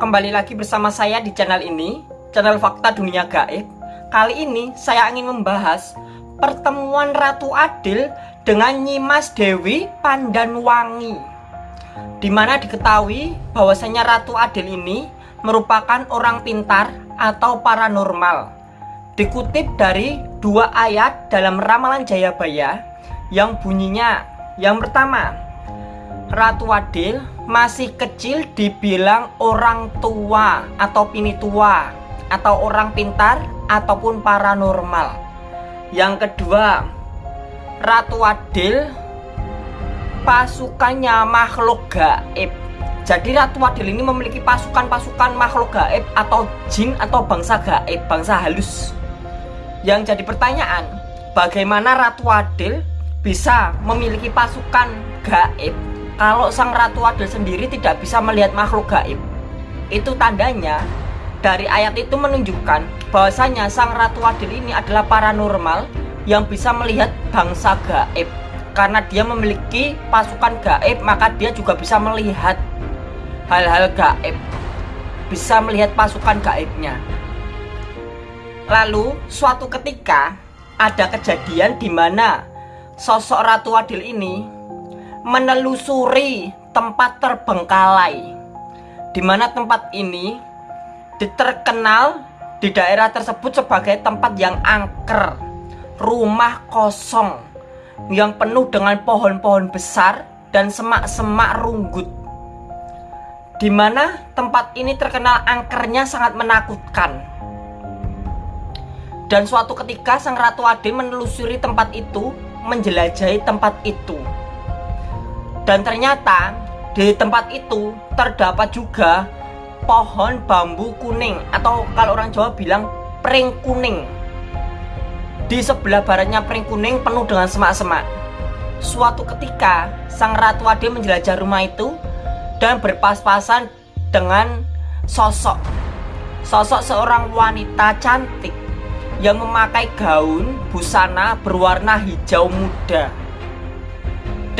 kembali lagi bersama saya di channel ini, channel Fakta Dunia Gaib. Kali ini saya ingin membahas pertemuan Ratu Adil dengan Nyimas Dewi Pandanwangi. Di mana diketahui bahwasanya Ratu Adil ini merupakan orang pintar atau paranormal. Dikutip dari dua ayat dalam Ramalan Jayabaya yang bunyinya yang pertama Ratu Adil masih kecil dibilang orang tua atau pini tua atau orang pintar ataupun paranormal. Yang kedua, Ratu Adil pasukannya makhluk gaib. Jadi Ratu Adil ini memiliki pasukan-pasukan makhluk gaib atau jin atau bangsa gaib, bangsa halus. Yang jadi pertanyaan, bagaimana Ratu Adil bisa memiliki pasukan gaib kalau sang Ratu Adil sendiri tidak bisa melihat makhluk gaib. Itu tandanya dari ayat itu menunjukkan bahwasanya sang Ratu Adil ini adalah paranormal yang bisa melihat bangsa gaib. Karena dia memiliki pasukan gaib, maka dia juga bisa melihat hal-hal gaib. Bisa melihat pasukan gaibnya. Lalu suatu ketika ada kejadian di mana sosok Ratu Adil ini menelusuri tempat terbengkalai di mana tempat ini diterkenal di daerah tersebut sebagai tempat yang angker rumah kosong yang penuh dengan pohon-pohon besar dan semak-semak runggut di mana tempat ini terkenal angkernya sangat menakutkan. Dan suatu ketika sang Ratu Ade menelusuri tempat itu menjelajahi tempat itu dan ternyata di tempat itu terdapat juga pohon bambu kuning atau kalau orang Jawa bilang pring kuning. Di sebelah baratnya pring kuning penuh dengan semak-semak. Suatu ketika sang Ratu Ade menjelajah rumah itu dan berpas-pasan dengan sosok sosok seorang wanita cantik yang memakai gaun busana berwarna hijau muda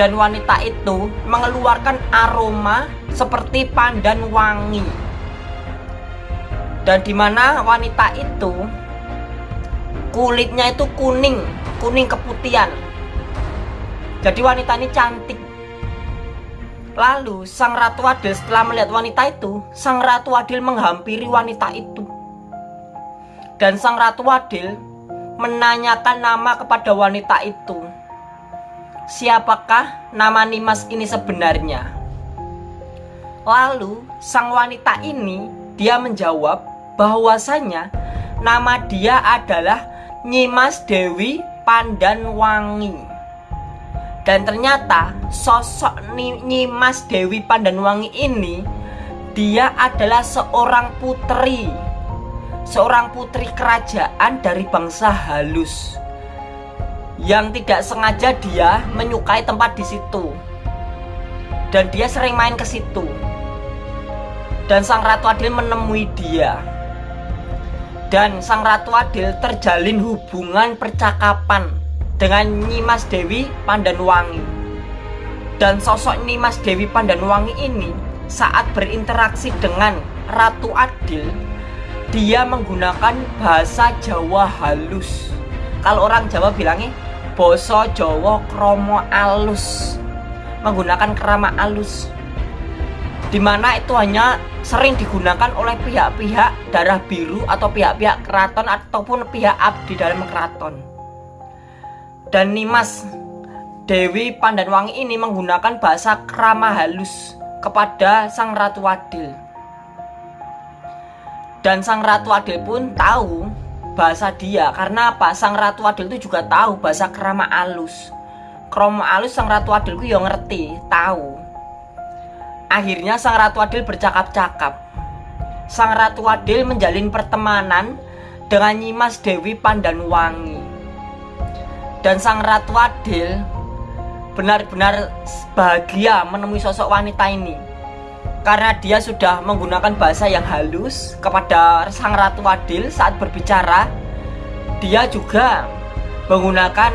dan wanita itu mengeluarkan aroma seperti pandan wangi. Dan di mana wanita itu kulitnya itu kuning, kuning keputihan. Jadi wanita ini cantik. Lalu sang Ratu Adil setelah melihat wanita itu, sang Ratu Adil menghampiri wanita itu. Dan sang Ratu Adil menanyakan nama kepada wanita itu siapakah nama Nimas ini sebenarnya? Lalu sang wanita ini dia menjawab bahwasanya nama dia adalah Nyimas Dewi Pandanwangi. Dan ternyata sosok Nyimas Dewi Pandanwangi ini dia adalah seorang putri seorang putri kerajaan dari bangsa halus yang tidak sengaja dia menyukai tempat di situ. Dan dia sering main ke situ. Dan sang ratu adil menemui dia. Dan sang ratu adil terjalin hubungan percakapan dengan Nyimas Dewi Pandanwangi. Dan sosok Nyimas Dewi Pandanwangi ini saat berinteraksi dengan Ratu Adil dia menggunakan bahasa Jawa halus. Kalau orang Jawa bilangnya Boso Jawa kromo alus. Menggunakan kerama alus. Di mana itu hanya sering digunakan oleh pihak-pihak darah biru atau pihak-pihak keraton ataupun pihak abdi dalam keraton. Dan Nimas Dewi Pandanwangi ini menggunakan bahasa kerama halus kepada Sang Ratu Adil. Dan Sang Ratu Adil pun tahu bahasa dia karena apa? Sang ratu adil itu juga tahu bahasa kerama alus. Kromo alus sang ratu adil itu yang ngerti tahu. Akhirnya sang ratu adil bercakap-cakap. Sang ratu adil menjalin pertemanan dengan Nyimas Dewi Pandanwangi. Dan sang ratu adil benar-benar bahagia menemui sosok wanita ini karena dia sudah menggunakan bahasa yang halus kepada sang ratu adil saat berbicara dia juga menggunakan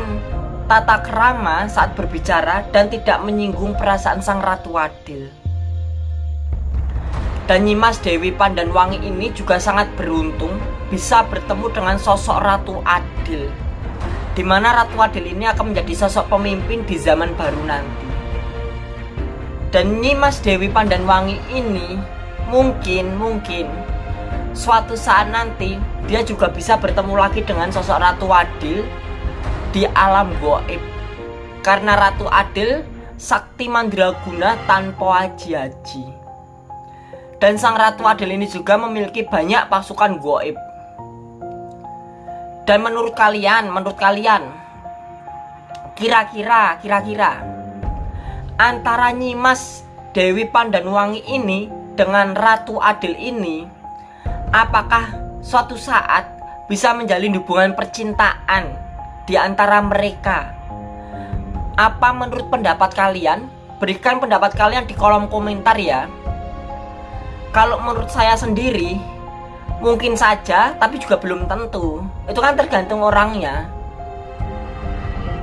tata kerama saat berbicara dan tidak menyinggung perasaan sang ratu adil Dan Nyimas Dewi Pandanwangi ini juga sangat beruntung bisa bertemu dengan sosok Ratu Adil di mana Ratu Adil ini akan menjadi sosok pemimpin di zaman baru nanti. Dan Nyimas Dewi Pandanwangi ini mungkin mungkin suatu saat nanti dia juga bisa bertemu lagi dengan sosok Ratu Adil di alam goib. Karena Ratu Adil sakti mandraguna tanpa aji-aji. Dan sang Ratu Adil ini juga memiliki banyak pasukan goib dan menurut kalian, menurut kalian Kira-kira, kira-kira Antara Nyimas Dewi Pandanwangi ini Dengan Ratu Adil ini Apakah suatu saat bisa menjalin hubungan percintaan di antara mereka? Apa menurut pendapat kalian? Berikan pendapat kalian di kolom komentar ya Kalau menurut saya sendiri Mungkin saja, tapi juga belum tentu. Itu kan tergantung orangnya.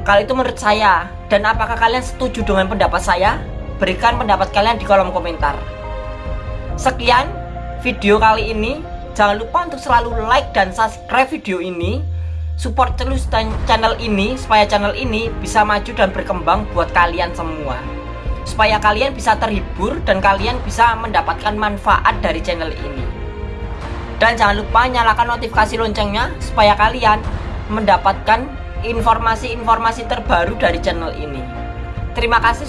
Kalau itu menurut saya, dan apakah kalian setuju dengan pendapat saya? Berikan pendapat kalian di kolom komentar. Sekian video kali ini. Jangan lupa untuk selalu like dan subscribe video ini. Support terus channel ini supaya channel ini bisa maju dan berkembang buat kalian semua. Supaya kalian bisa terhibur dan kalian bisa mendapatkan manfaat dari channel ini. Dan jangan lupa nyalakan notifikasi loncengnya supaya kalian mendapatkan informasi-informasi terbaru dari channel ini. Terima kasih